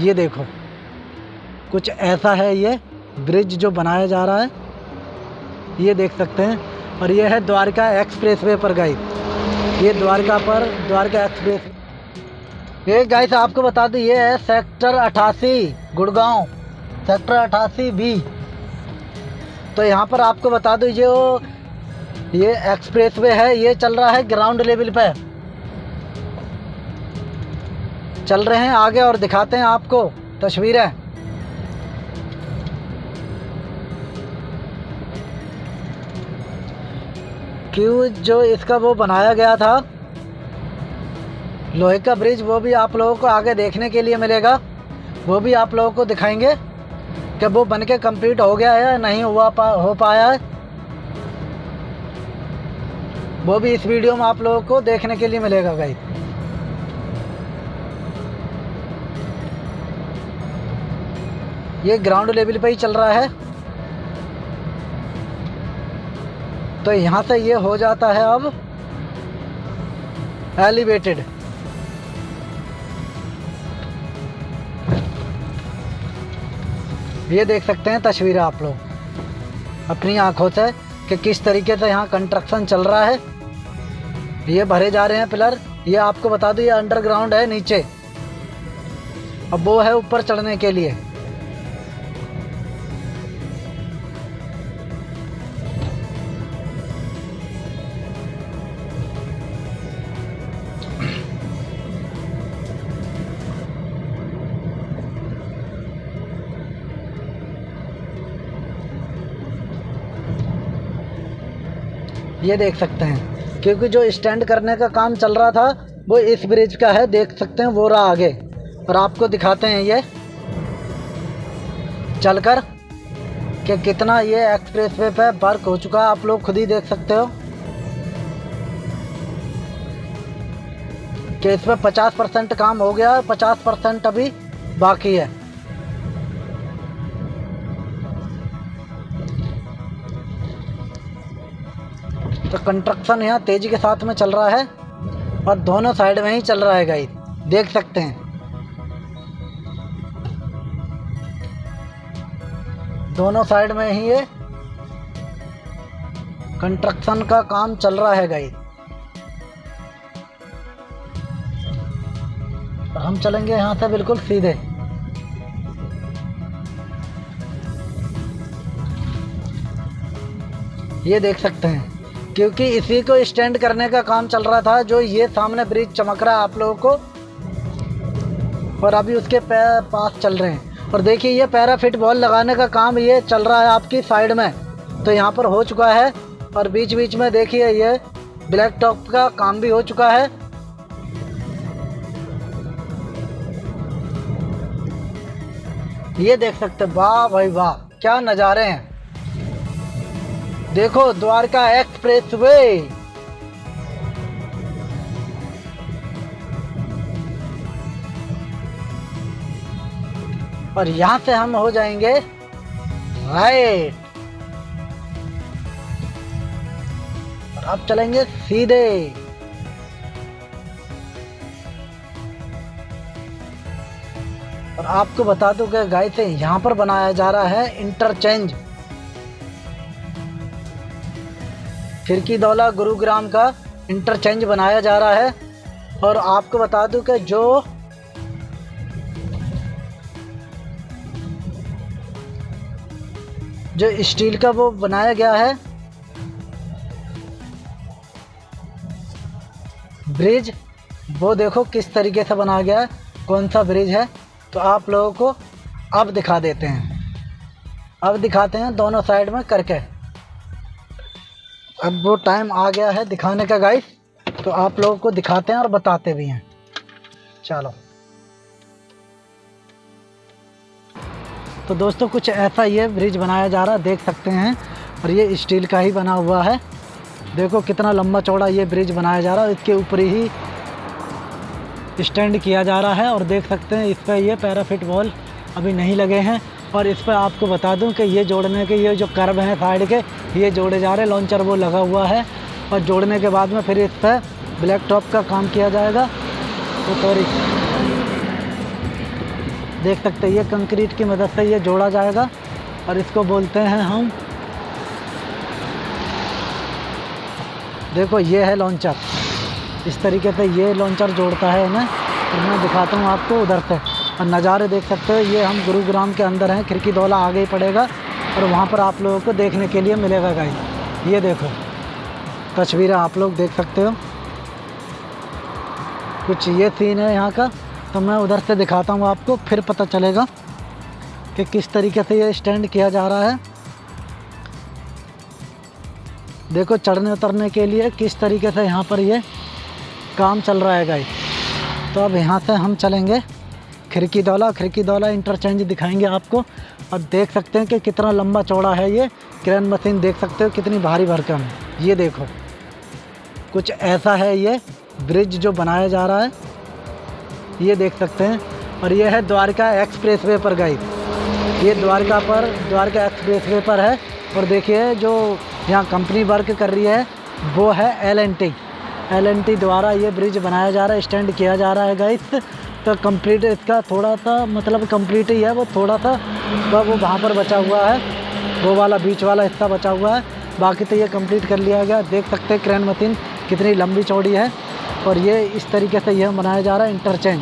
ये देखो, कुछ ऐसा है ये ब्रिज जो बनाया जा रहा है। ये देख सकते हैं। और ये है द्वारका एक्सप्रेस वे पर गई ये द्वारका पर, द्वारका एक्सप्रेस। ये गाइस आपको बता दूँ, ये है सेक्टर अठासी, गुड़गांव। सेक्टर अठासी बी। तो यहाँ पर आपको बता दूँ, जो ये एक्सप्रेस वे है, ये चल रहा है ग्राउंड लेवल पे। चल रहे हैं आगे और दिखाते हैं आपको तस्वीरें। क्यों जो इसका वो बनाया गया था? लोहे का ब्रिज, वो भी आप लोगों को आगे देखने के लिए मिलेगा। वो भी आप लोगों को दिखाएँगे कि वो बन के कंप्लीट हो गया है नहीं हुआ पा, हो पाया है। वो भी इस वीडियो में आप लोगों को देखने के लिए मिलेगा भाई ये ग्राउंड लेवल पे ही चल रहा है। तो यहाँ से ये हो जाता है अब एलिवेटेड ये देख सकते हैं तस्वीरें आप लोग, अपनी आँखों से कि किस तरीके से यहाँ कंस्ट्रक्शन चल रहा है। ये भरे जा रहे हैं पिलर, ये आपको बता दूँ, ये अंडरग्राउंड है नीचे। अब वो है ऊपर चढ़ने के लिए। ये देख सकते हैं। क्योंकि जो स्टैंड करने का काम चल रहा था, वो इस ब्रिज का है, देख सकते हैं वो रहा आगे। और आपको दिखाते हैं ये। चलकर, कि कितना ये एक्सप्रेस वे पे वर्क हो चुका है। आप लोग खुद ही देख सकते हो। कि इस पर पचास परसेंट काम हो गया है पचास परसेंट अभी बाकी है। तो कंस्ट्रक्शन यहाँ तेज़ी के साथ में चल रहा है और दोनों साइड में ही चल रहा है गाइस। देख सकते हैं। दोनों साइड में ही ये कंस्ट्रक्शन का काम चल रहा है और हम चलेंगे यहाँ से बिल्कुल सीधे। ये देख सकते हैं। क्योंकि इसी को स्टैंड करने का काम चल रहा था, जो ये सामने ब्रिज चमक रहा है आप लोगों को। और अभी उसके पास चल रहे हैं। और देखिए, ये पैराफिट बॉल लगाने का काम ये चल रहा है आपकी साइड में। तो यहाँ पर हो चुका है। और बीच बीच में देखिए, ये ब्लैक टॉप का काम भी हो चुका है। ये देख सकते वाह भाई वाह, क्या नज़ारे हैं। देखो, द्वारका एक्सप्रेस वे। और यहाँ से हम हो जाएँगे राइट। और अब चलेंगे सीधे। और आपको बता दूँ कि गाय से यहाँ पर बनाया जा रहा है इंटरचेंज। खिड़की दौला गुरुग्राम का इंटरचेंज बनाया जा रहा है। और आपको बता दूँ कि जो जो स्टील का वो बनाया गया है, ब्रिज, वो देखो किस तरीके से बनाया गया है, कौन सा ब्रिज है तो आप लोगों को अब दिखा देते हैं। अब दिखाते हैं दोनों साइड में करके। अब वो टाइम आ गया है दिखाने का गाइस तो आप लोगों को दिखाते हैं और बताते भी हैं. चलो. तो दोस्तों, कुछ ऐसा ये ब्रिज बनाया जा रहा है, देख सकते हैं. और ये स्टील का ही बना हुआ है. देखो कितना लंबा चौड़ा ये ब्रिज बनाया जा रहा है. इसके ऊपर ही स्टैंड किया जा रहा है और देख सकते हैं इस पर ये पैराफिट वॉल अभी नहीं लगे हैं. और इस पर आपको बता दूँ कि ये जोड़ने के ये जो कर्व हैं साइड के, ये जोड़े जा रहे हैं लॉन्चर वो लगा हुआ है। और जोड़ने के बाद में फिर इस पर ब्लैक टॉप का काम किया जाएगा। तो सॉरी देख सकते हैं, ये कंक्रीट की मदद से ये जोड़ा जाएगा। और इसको बोलते हैं हम, देखो ये है लॉन्चर इस तरीके से ये लॉन्चर जोड़ता है इन्हें। और मैं दिखाता हूँ आपको उधर से। और नज़ारे देख सकते हो। ये हम गुरुग्राम के अंदर हैं, खिड़की दौला आगे ही पड़ेगा और वहाँ पर आप लोगों को देखने के लिए मिलेगा गाइस। ये देखो, तस्वीरें आप लोग देख सकते हो। कुछ ये सीन है यहाँ का तो मैं उधर से दिखाता हूँ आपको, फिर पता चलेगा कि किस तरीके से ये स्टैंड किया जा रहा है। देखो, चढ़ने उतरने के लिए किस तरीके से यहाँ पर ये काम चल रहा है गाइस। तो अब यहाँ से हम चलेंगे। खिड़की दौला खिड़की दौला इंटरचेंज दिखाएँगे आपको। और देख सकते हैं कि कितना लंबा चौड़ा है ये। क्रेन मशीन देख सकते हो कितनी भारी भरकम। है ये देखो। कुछ ऐसा है ये ब्रिज जो बनाया जा रहा है। ये देख सकते हैं। और ये है द्वारका एक्सप्रेस वे पर गई ये द्वारका पर, द्वारका एक्सप्रेस वे पर है। और देखिए जो यहाँ कंपनी वर्क कर रही है, वो है L N T L N T द्वारा ये ब्रिज बनाया जा रहा है स्टैंड किया जा रहा है गाइस तो कंप्लीट इसका थोड़ा सा मतलब कंप्लीट ही है वो, थोड़ा सा तो वो वहाँ पर बचा हुआ है। वो वाला बीच वाला हिस्सा बचा हुआ है। बाकी तो ये कंप्लीट कर लिया गया। देख सकते हैं क्रेन मशीन कितनी लंबी चौड़ी है। और ये इस तरीके से यह बनाया जा रहा है इंटरचेंज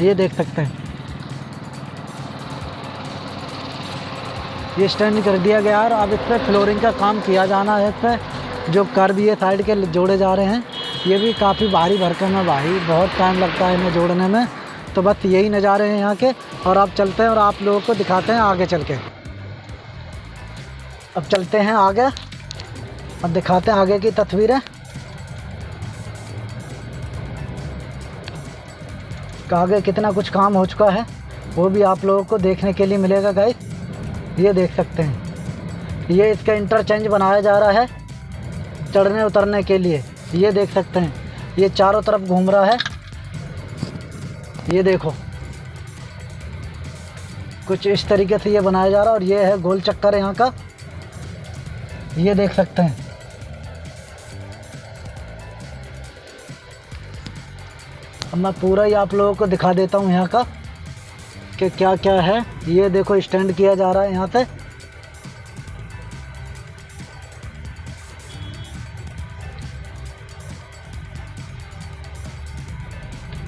ये देख सकते हैं। ये स्टैंड कर दिया गया और अब इस पर फ्लोरिंग का काम किया जाना है। इस पर जो कर भी है साइड के जोड़े जा रहे हैं। ये भी काफ़ी भारी भरकम है भाई, बहुत टाइम लगता है इन्हें जोड़ने में। तो बस यही नज़ारे हैं यहाँ के, और आप चलते हैं और आप लोगों को दिखाते हैं आगे चल के। अब चलते हैं आगे अब दिखाते हैं आगे की तस्वीरें। आगे कितना कुछ काम हो चुका है, वो भी आप लोगों को देखने के लिए मिलेगा गाइस ये देख सकते हैं। ये इसका इंटरचेंज बनाया जा रहा है, चढ़ने उतरने के लिए। ये देख सकते हैं। ये चारों तरफ़ घूम रहा है। ये देखो। कुछ इस तरीके से ये बनाया जा रहा है और ये है गोल चक्कर यहाँ का। ये देख सकते हैं। अब मैं पूरा ही आप लोगों को दिखा देता हूँ यहाँ का कि क्या क्या है। ये देखो, स्टैंड किया जा रहा है यहाँ से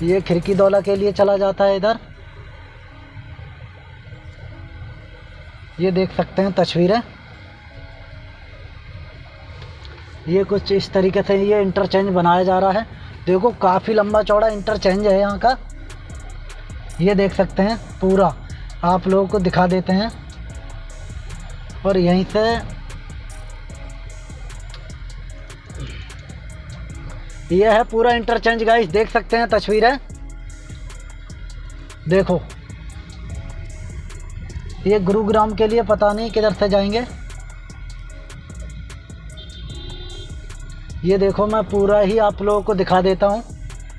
ये खिड़की दौला के लिए चला जाता है इधर। ये देख सकते हैं तस्वीरें। ये कुछ इस तरीके से ये इंटरचेंज बनाया जा रहा है। देखो, काफ़ी लंबा चौड़ा इंटरचेंज है यहाँ का। ये देख सकते हैं पूरा। आप लोगों को दिखा देते हैं। और यहीं से ये है पूरा इंटरचेंज गाइस देख सकते हैं तस्वीरें? देखो। ये गुरुग्राम के लिए पता नहीं किधर से जाएँगे। ये देखो, मैं पूरा ही आप लोगों को दिखा देता हूँ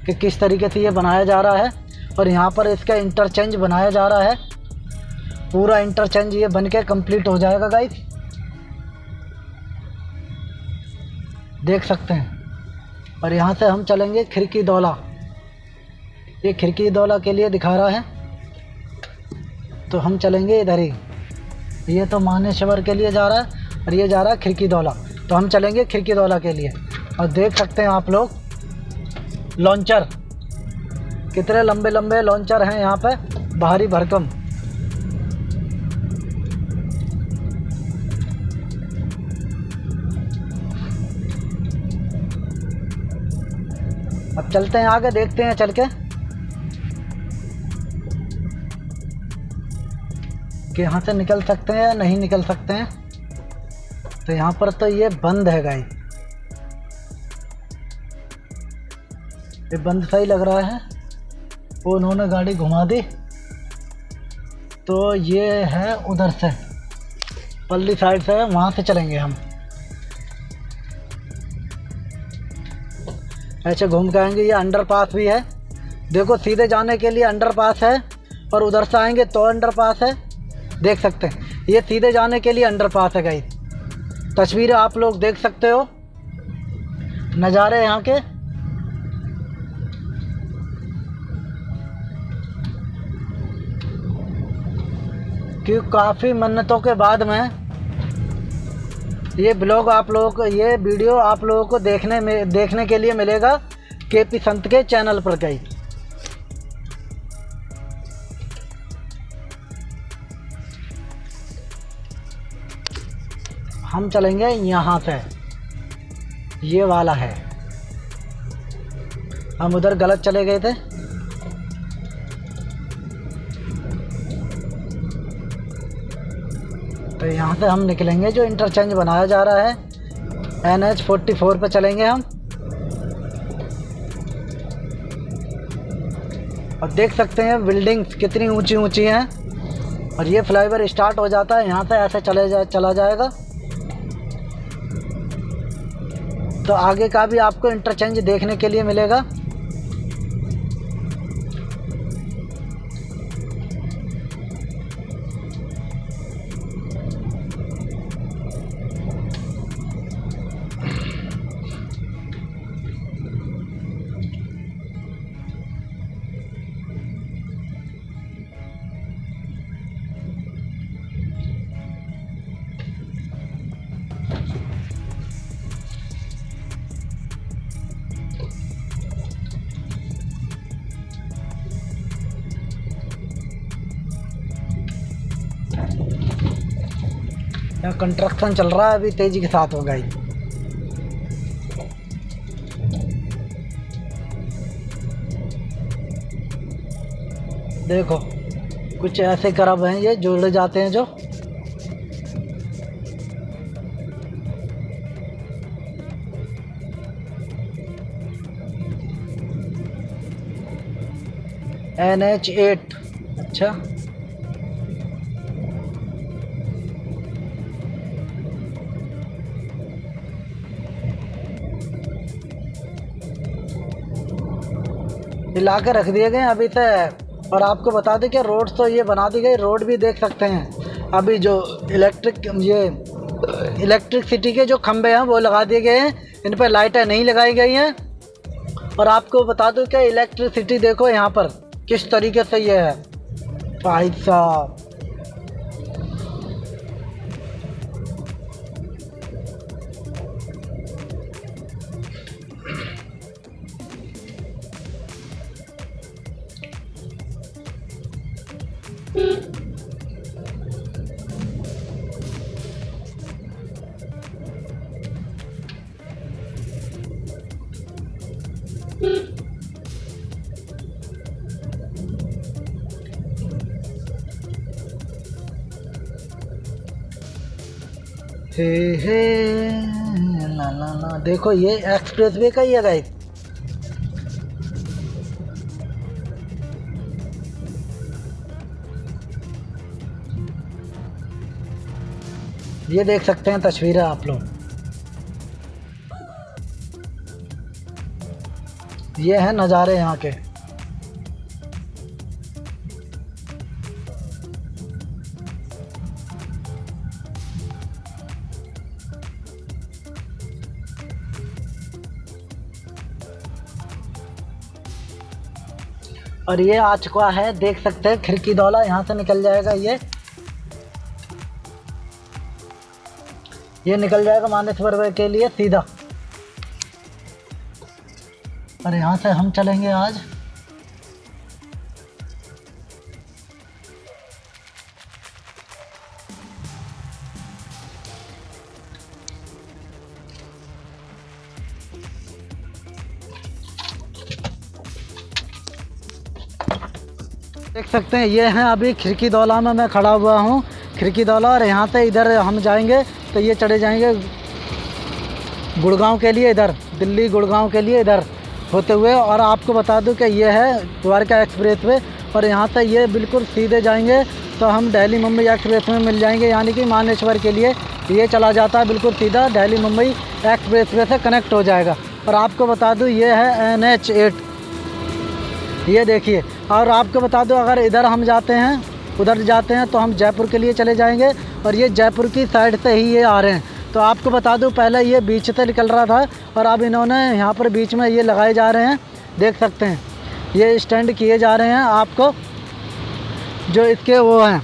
कि किस तरीके से ये बनाया जा रहा है और यहाँ पर इसका इंटरचेंज बनाया जा रहा है। पूरा इंटरचेंज ये बन के कंप्लीट हो जाएगा गाइस देख सकते हैं। और यहाँ से हम चलेंगे खिड़की दौला। ये खिड़की दौला के लिए दिखा रहा है। तो हम चलेंगे इधर ही। ये तो मानेश्वर के लिए जा रहा है और ये जा रहा है खिड़की दौला। तो हम चलेंगे खिड़की दौला के लिए। और देख सकते हैं आप लोग, लॉन्चर। कितने लंबे लंबे लॉन्चर हैं यहाँ पे, भारी भरकम। चलते हैं आगे, देखते हैं, चल के। कि यहाँ से निकल सकते हैं या नहीं निकल सकते हैं। तो यहाँ पर तो ये बंद है गाई ये बंद सही लग रहा है। वो उन्होंने गाड़ी घुमा दी। तो ये है उधर से। पल्ली साइड से, वहाँ से चलेंगे हम। ऐसे घूम के आएँगे, ये अंडर पास भी है। देखो, सीधे जाने के लिए अंडर पास है और उधर से आएँगे तो अंडर पास है। देख सकते हैं। ये सीधे जाने के लिए अंडर पास है गई तस्वीरें आप लोग देख सकते हो। नज़ारे यहाँ के। क्यों काफ़ी मन्नतों के बाद में ये ब्लॉग आप लोगों को, ये वीडियो आप लोगों को देखने में, देखने के लिए मिलेगा के पी संत के चैनल पर गई हम चलेंगे यहाँ से। ये वाला है। हम उधर गलत चले गए थे। यहाँ से हम निकलेंगे जो इंटरचेंज बनाया जा रहा है। एन एच फोर्टी फोर पर चलेंगे हम। और देख सकते हैं बिल्डिंग्स कितनी ऊँची ऊँची हैं। और ये फ्लाईओवर स्टार्ट हो जाता है, यहाँ से ऐसे चले जा, चला जाएगा। तो आगे का भी आपको इंटरचेंज देखने के लिए मिलेगा। कंस्ट्रक्शन चल रहा है, अभी तेज़ी के साथ होगा ही देखो, कुछ ऐसे करब हैं ये जोड़े जाते हैं जो। एन एच एट अच्छा। हिला के रख दिए गए अभी तक। और आपको बता दें कि रोड तो ये बना दी गई, रोड भी देख सकते हैं। अभी जो इलेक्ट्रिक, ये, इलेक्ट्रिसिटी के जो खंभे हैं, वो लगा दिए गए हैं। इन पर लाइटें नहीं लगाई गई हैं। और आपको बता दूँ कि इलेक्ट्रिसिटी देखो यहाँ पर, किस तरीके से ये है। भाई साहब। देखो, ये एक्सप्रेस वे का ही है गाइस ये देख सकते हैं तस्वीरें आप लोग. ये हैं नज़ारे यहाँ के. और ये आ चुका है, देख सकते हैं, खिड़की दौला यहाँ से निकल जाएगा ये। ये निकल जाएगा मानेश्वर के लिए, सीधा। और यहाँ से हम चलेंगे आज। सकते हैं, ये हैं अभी खिड़की दौला में मैं खड़ा हुआ हूँ। खिड़की दौला और यहाँ से इधर हम जाएँगे तो ये चढ़े जाएँगे गुड़गांव के लिए इधर, दिल्ली गुड़गांव के लिए इधर होते हुए। और आपको बता दूँ कि ये है द्वारका एक्सप्रेस वे, और यहाँ से ये बिल्कुल सीधे जाएँगे तो हम दिल्ली मुंबई एक्सप्रेस में मिल जाएँगे, यानी कि मानेश्वर के लिए। ये चला जाता है बिल्कुल सीधा, दिल्ली मुंबई एक्सप्रेस वे से कनेक्ट हो जाएगा। और आपको बता दूँ, ये है एन एच एट। ये देखिए, और आपको बता दो, अगर इधर हम जाते हैं, उधर जाते हैं तो हम जयपुर के लिए चले जाएँगे, और ये जयपुर की साइड से ही ये आ रहे हैं। तो आपको बता दूँ, पहले ये बीच से निकल रहा था, और अब इन्होंने यहाँ पर बीच में ये लगाए जा रहे हैं, देख सकते हैं। ये स्टैंड किए जा रहे हैं आपको, जो इसके वो हैं।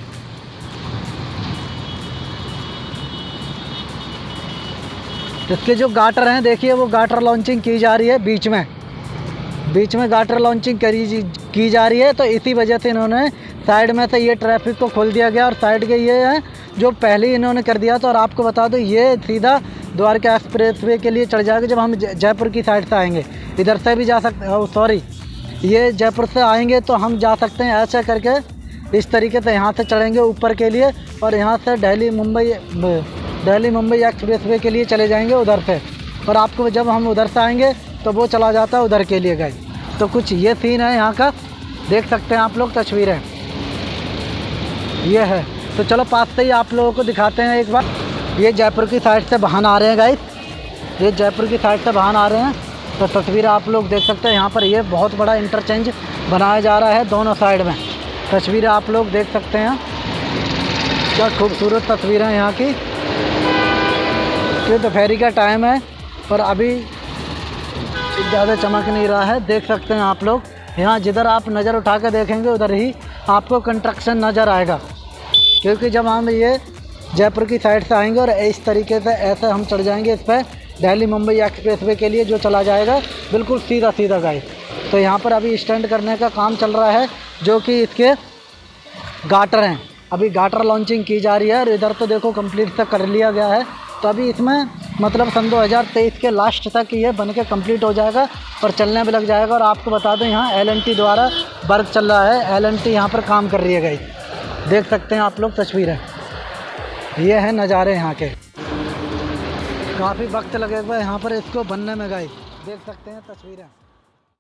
इसके जो गाटर हैं, देखिए, वो गाटर लॉन्चिंग की जा रही है बीच में। बीच में गाटर लॉन्चिंग करी की जा रही है तो इसी वजह से इन्होंने साइड में से ये ट्रैफ़िक को खोल दिया गया और साइड के ये है, जो पहले ही इन्होंने कर दिया था, और आपको बता दो, ये सीधा द्वारका एक्सप्रेस वे के लिए चढ़ जाएगा जब हम जय- जयपुर की साइड से आएँगे। इधर से भी जा सकते सॉरी ये जयपुर से आएँगे तो हम जा सकते हैं ऐसा करके, इस तरीके से यहाँ से चढ़ेंगे ऊपर के लिए, और यहाँ से दिल्ली, मुंबई दिल्ली, मुंबई एक्सप्रेस वे के लिए चले जाएँगे उधर से। और आपको जब हम उधर से आएँगे तो वो चला जाता है उधर के लिए गए तो कुछ ये सीन है यहाँ का। देख सकते हैं आप लोग, तस्वीरें। ये है। तो चलो पास से ही आप लोगों को दिखाते हैं एक बार। ये जयपुर की साइड से वाहन आ रहे हैं गाइस ये जयपुर की साइड से वाहन आ रहे हैं। तो तस्वीर आप लोग देख सकते हैं। यहाँ पर ये बहुत बड़ा इंटरचेंज बनाया जा रहा है दोनों साइड में। तस्वीरें आप लोग देख सकते हैं। क्या खूबसूरत तस्वीरें हैं यहाँ की। ये दोपहरी का टाइम है और अभी ज़्यादा चमक नहीं रहा है, देख सकते हैं आप लोग। यहाँ जिधर आप नज़र उठा कर देखेंगे, उधर ही आपको कंस्ट्रक्शन नज़र आएगा। क्योंकि जब हम ये जयपुर की साइड से आएँगे और इस तरीके से ऐसे हम चढ़ जाएँगे इस पर दिल्ली मुंबई एक्सप्रेस वे के लिए जो चला जाएगा, बिल्कुल सीधा सीधा गाइस। तो यहाँ पर अभी स्टैंड करने का काम चल रहा है, जो कि इसके गाटर हैं। अभी गाटर लॉन्चिंग की जा रही है और इधर तो देखो कंप्लीट तक कर लिया गया है। तो अभी इसमें मतलब सन 2023 के लास्ट तक ये बन के कंप्लीट हो जाएगा और चलने भी लग जाएगा। और आपको बता दें, यहाँ एलएनटी द्वारा वर्क चल रहा है। एलएनटी यहाँ पर काम कर रही है गई देख सकते हैं आप लोग तस्वीरें। ये हैं नज़ारे यहाँ के। काफ़ी वक्त लगेगा यहाँ पर इसको बनने में गई देख सकते हैं तस्वीरें।